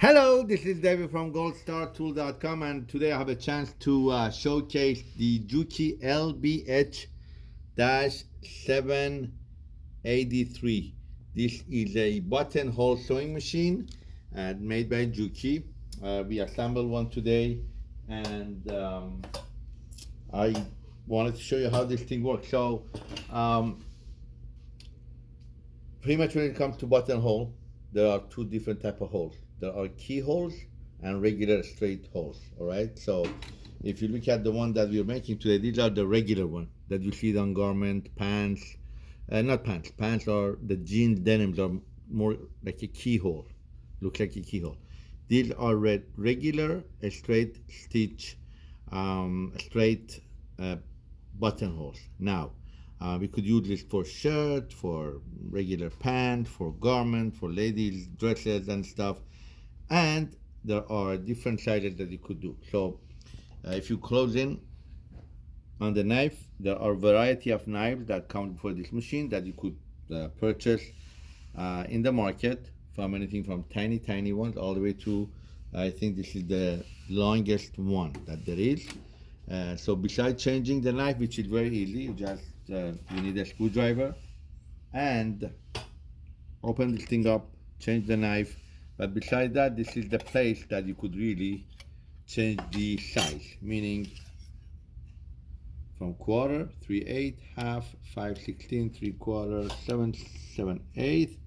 Hello, this is David from goldstartool.com and today I have a chance to uh, showcase the Juki LBH-783. This is a buttonhole sewing machine uh, made by Juki. Uh, we assembled one today and um, I wanted to show you how this thing works. So um, pretty much when it comes to buttonhole, there are two different type of holes there are keyholes and regular straight holes all right? So if you look at the one that we're making today these are the regular one that you see on garment pants uh, not pants pants are the jeans denims are more like a keyhole looks like a keyhole. These are red, regular straight stitch um, straight uh, buttonholes. Now uh, we could use this for shirt, for regular pant, for garment, for ladies' dresses and stuff and there are different sizes that you could do. So uh, if you close in on the knife there are variety of knives that come for this machine that you could uh, purchase uh, in the market from anything from tiny tiny ones all the way to I think this is the longest one that there is. Uh, so besides changing the knife which is very easy you just uh, you need a screwdriver and open this thing up change the knife but besides that, this is the place that you could really change the size, meaning from quarter, 3 8, half, 5 16, 3 quarter, 7 7 8,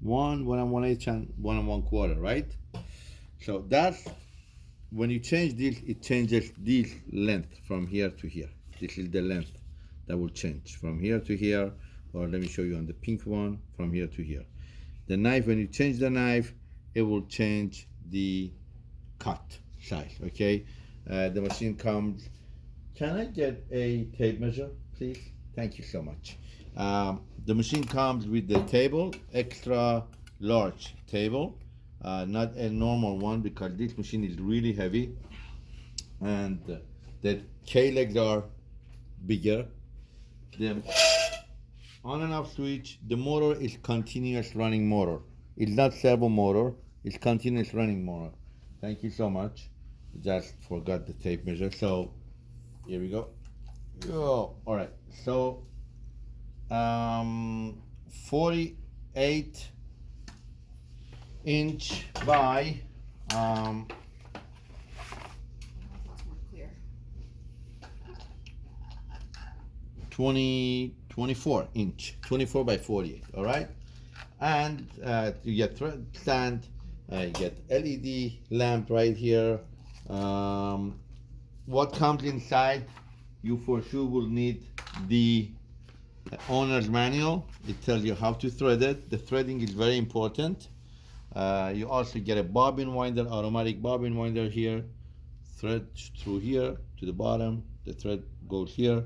1, 1 and 1 eighth, and 1 and 1 quarter, right? So that's when you change this, it changes this length from here to here. This is the length that will change from here to here, or let me show you on the pink one, from here to here. The knife, when you change the knife, it will change the cut size okay? Uh, the machine comes can I get a tape measure please? Thank you so much. Um, the machine comes with the table extra large table uh, not a normal one because this machine is really heavy. And the K legs are bigger. The on and off switch the motor is continuous running motor. It's not servo motor, it's continuous running motor. Thank you so much. Just forgot the tape measure. So here we go. Oh, all right. So um, 48 inch by um, Twenty twenty four inch, 24 by 48, all right? and uh, you get thread stand you get LED lamp right here. Um, what comes inside you for sure will need the owner's manual. It tells you how to thread it. The threading is very important. Uh, you also get a bobbin winder automatic bobbin winder here. Thread through here to the bottom. The thread goes here.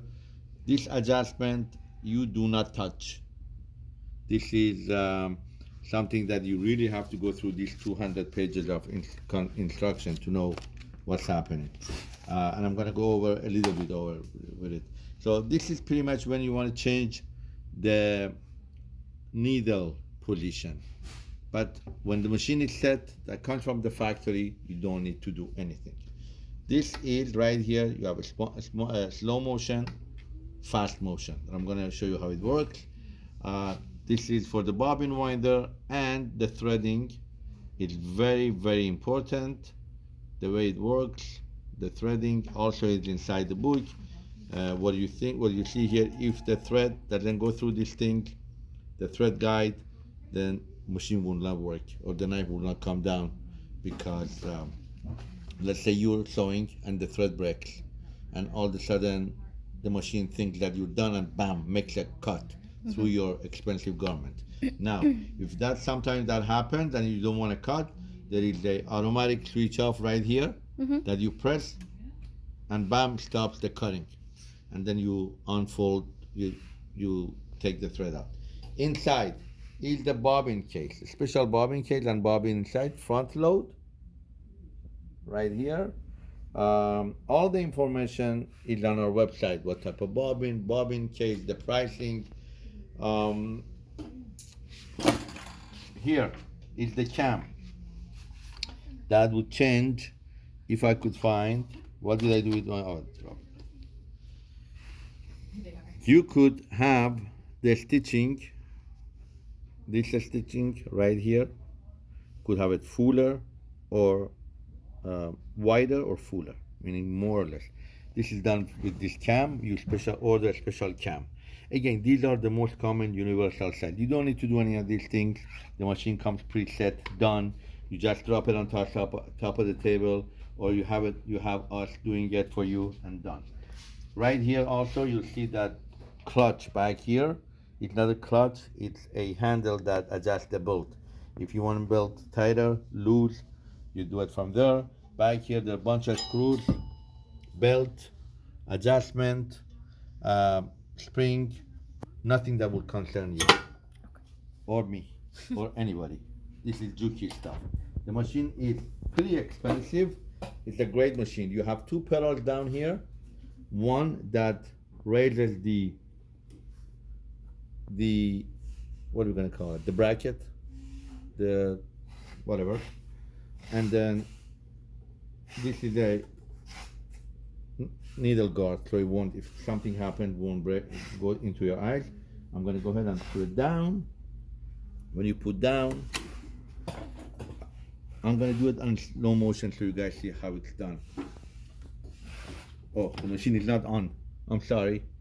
This adjustment you do not touch. This is um, something that you really have to go through these 200 pages of in instruction to know what's happening. Uh, and I'm going to go over a little bit over with it. So this is pretty much when you want to change the needle position. But when the machine is set, that comes from the factory, you don't need to do anything. This is right here, you have a, a, slow motion, fast motion. I'm going to show you how it works. Uh, this is for the bobbin winder and the threading. It's very very important the way it works the threading. Also is inside the book. Uh, what you think what you see here if the thread doesn't go through this thing the thread guide then machine will not work or the knife will not come down because um, let's say you're sewing and the thread breaks and all of a sudden the machine thinks that you're done and bam makes a cut through your expensive garment. Now, if that sometimes that happens and you don't want to cut, there is a automatic switch off right here mm-hmm. that you press and bam stops the cutting. And then you unfold, you you take the thread out. Inside is the bobbin case, special bobbin case and bobbin inside, front load, right here. Um, all the information is on our website, what type of bobbin, bobbin case, the pricing, um, here is the cam. that would change if I could find what did I do with my oh. You could have the stitching, this stitching right here, could have it fuller or uh, wider or fuller, meaning more or less. This is done with this cam. You special order a special cam. Again, these are the most common universal size. You don't need to do any of these things. The machine comes preset, done. You just drop it on top, top of the table, or you have it. You have us doing it for you and done. Right here, also, you'll see that clutch back here. It's not a clutch. It's a handle that adjusts the bolt. If you want to belt tighter, loose, you do it from there. Back here, there are a bunch of screws, belt, adjustment, uh, spring, nothing that will concern you or me or anybody. This is Juki stuff. The machine is pretty expensive. It's a great machine. You have two pedals down here. One that raises the the what are we gonna call it? The bracket, the whatever, and then this is a needle guard so it won't if something happened won't break go into your eyes I'm gonna go ahead and put it down. When you put down I'm gonna do it on slow motion so you guys see how it's done. Oh the machine is not on. I'm sorry.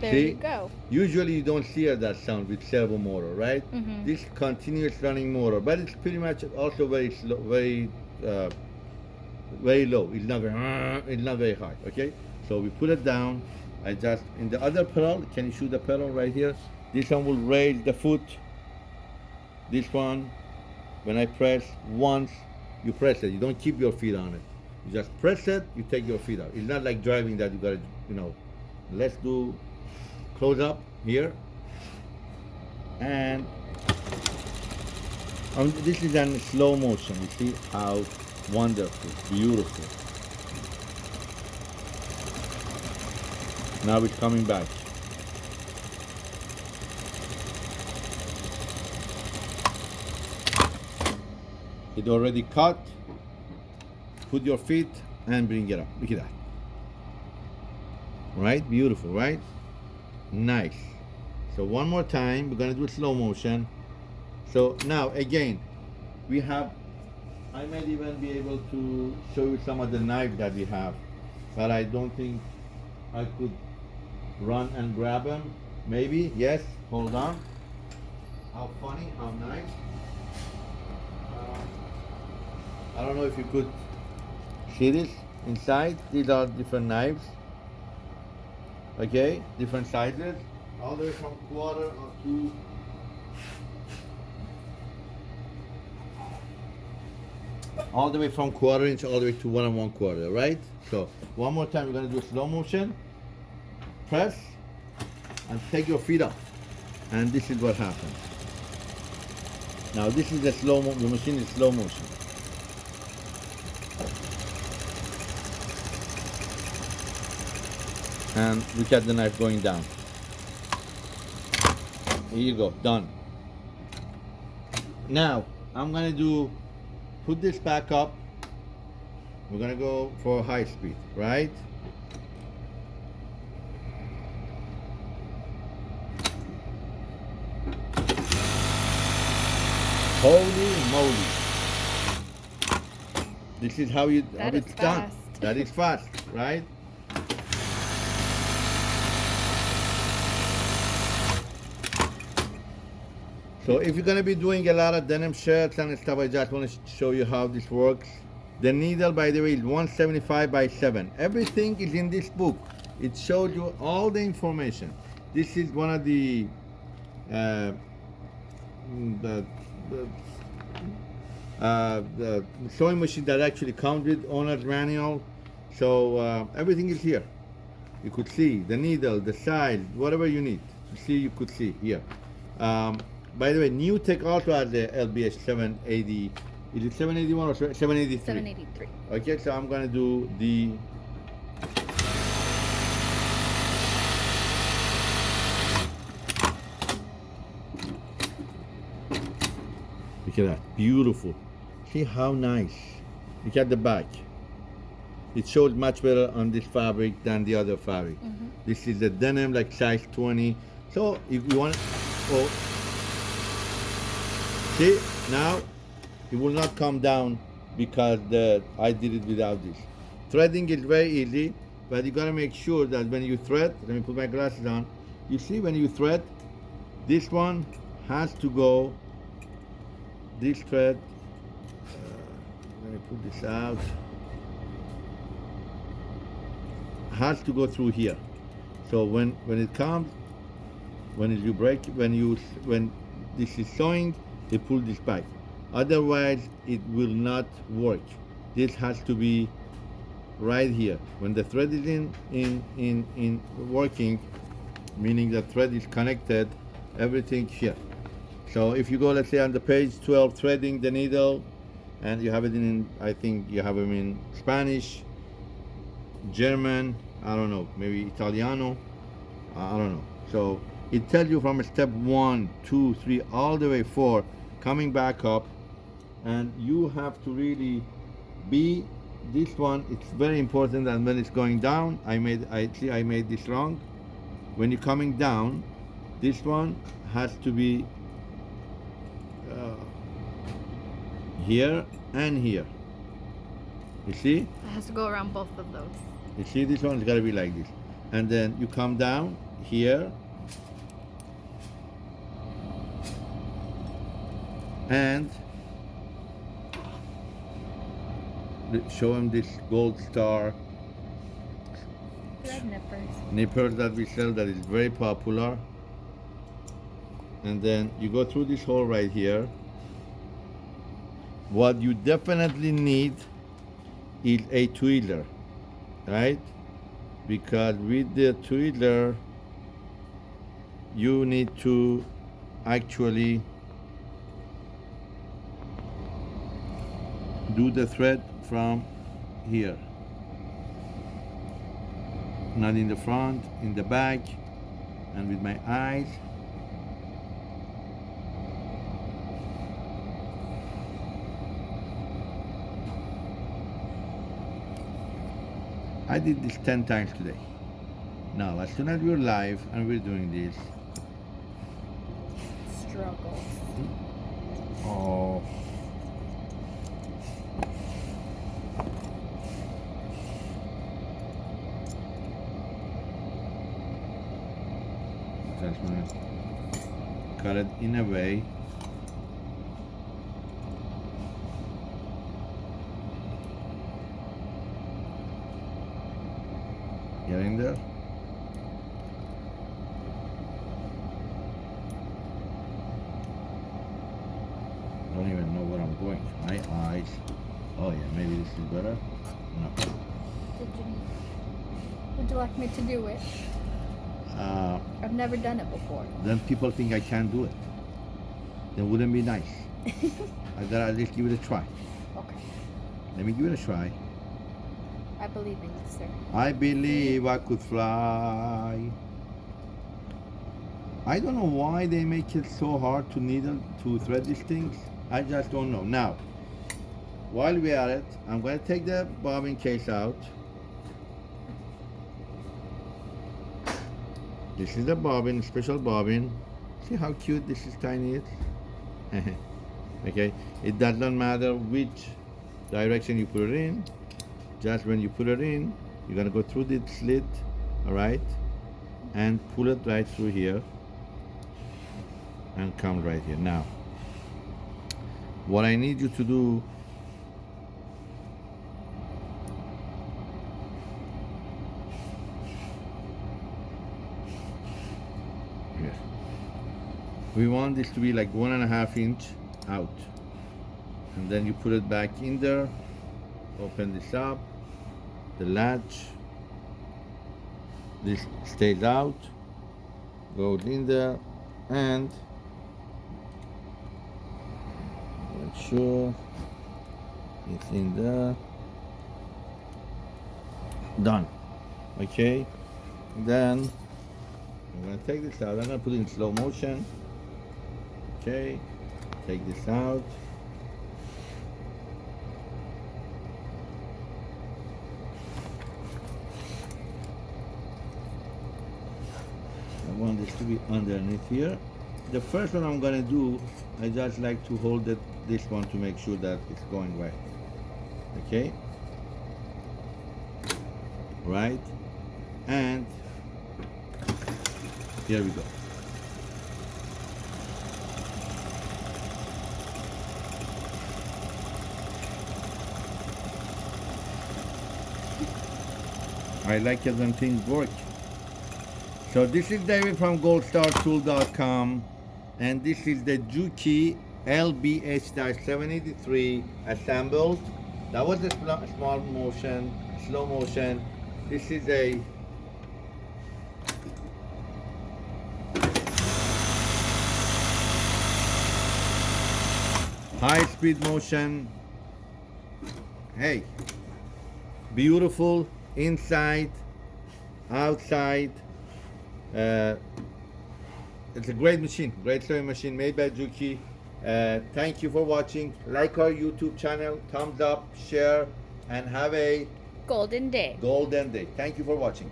There see? you go. Usually you don't hear that sound with servo motor right? Mm -hmm. this continuous running motor but it's pretty much also very slow very uh, very low. It's not very, it's not very high, okay? So we put it down. I just, in the other pedal, can you shoot the pedal right here? This one will raise the foot. This one, when I press once, you press it. You don't keep your feet on it. You just press it, you take your feet out. It's not like driving that you gotta, you know, let's do close up here. And um, this is in slow motion. You see how Wonderful, beautiful. Now it's coming back. It already cut. Put your feet and bring it up. Look at that. Right? Beautiful, right? Nice. So one more time, we're gonna do slow motion. So now again, we have I might even be able to show you some of the knives that we have, but I don't think I could run and grab them. Maybe, yes, hold on. How funny, how nice. Uh, I don't know if you could see this inside. These are different knives. Okay, different sizes. All the way from quarter or two all the way from quarter inch all the way to one and one quarter, right? So one more time, we're gonna do slow motion. Press and take your feet up. And this is what happens. Now this is the slow mo the machine is slow motion. And look at the knife going down. Here you go, done. Now, I'm gonna do put this back up. We're gonna go for high speed, right? Holy moly. This is how you that how it's done. That is fast, right? So if you're gonna be doing a lot of denim shirts and stuff, I just want to show you how this works. The needle, by the way, is 175 by 7. Everything is in this book. It shows you all the information. This is one of the, uh, the, the, uh, the sewing machine that actually comes with owner's manual. So uh, everything is here. You could see the needle, the size, whatever you need. You see, you could see here. Um, by the way, NewTek also has the LBS 780. Is it 781 or 783? 783. Okay, so I'm gonna do the Look at that, beautiful. See how nice. Look at the back. It shows much better on this fabric than the other fabric. Mm-hmm. This is the denim, like size 20. So if you want, oh, see now it will not come down because the I did it without this. Threading is very easy, but you gotta make sure that when you thread, let me put my glasses on. You see when you thread, this one has to go. This thread. Uh, let me put this out. Has to go through here. So when when it comes, when you break, when you when this is sewing, they pull this back. Otherwise, it will not work. This has to be right here. When the thread is in in in in working, meaning the thread is connected, everything here. So if you go, let's say on the page 12, threading the needle, and you have it in, I think you have them in Spanish, German, I don't know, maybe Italiano, I don't know. So it tells you from step one, two, three, all the way four, coming back up, and you have to really be this one. It's very important, and when it's going down, I made, I see, I made this wrong. When you're coming down, this one has to be uh, here and here. You see? It has to go around both of those. You see this one? It's got to be like this. And then you come down here. And show him this gold star Thread nippers. that we sell that is very popular. And then you go through this hole right here. What you definitely need is a twirler, right? Because with the twirler, you need to actually do the thread from here not in the front, in the back, and with my eyes. I did this 10 times today. Now, as soon as we're live and we're doing this, Struggles. Hmm? oh, Mm. cut it in a way. Getting there. Don't even know where I'm going my eyes. Oh yeah maybe this is better. No. Would you like me to do it? Uh, I've never done it before. then people think I can't do it. Then wouldn't be nice. I gotta at least give it a try. Okay. Let me give it a try. I believe in you, sir. I believe I could fly. I don't know why they make it so hard to needle to thread these things. I just don't know. Now, while we're at it, I'm gonna take the bobbin case out. This is the bobbin, special bobbin. See how cute this is tiny is? okay, it does not matter which direction you put it in. Just when you put it in, you're gonna go through the slit, all right, and pull it right through here and come right here. Now, what I need you to do We want this to be like one and a half inch out. And then you put it back in there, open this up, the latch, this stays out, goes in there, and make sure it's in there. Done. Okay? Then I'm gonna take this out. I'm gonna put it in slow motion. Okay. take this out. I want this to be underneath here. The first one I'm gonna do, I just like to hold it, this one to make sure that it's going right. Okay? Right? And here we go. I like it when things work. So this is David from goldstartool.com and this is the Juki LBH-783 assembled. That was a small motion, slow motion. This is a high speed motion. Hey, beautiful inside, outside. Uh, it's a great machine, great sewing machine made by Juki. Uh, thank you for watching. Like our YouTube channel, thumbs up, share, and have a Golden day. golden day. Thank you for watching.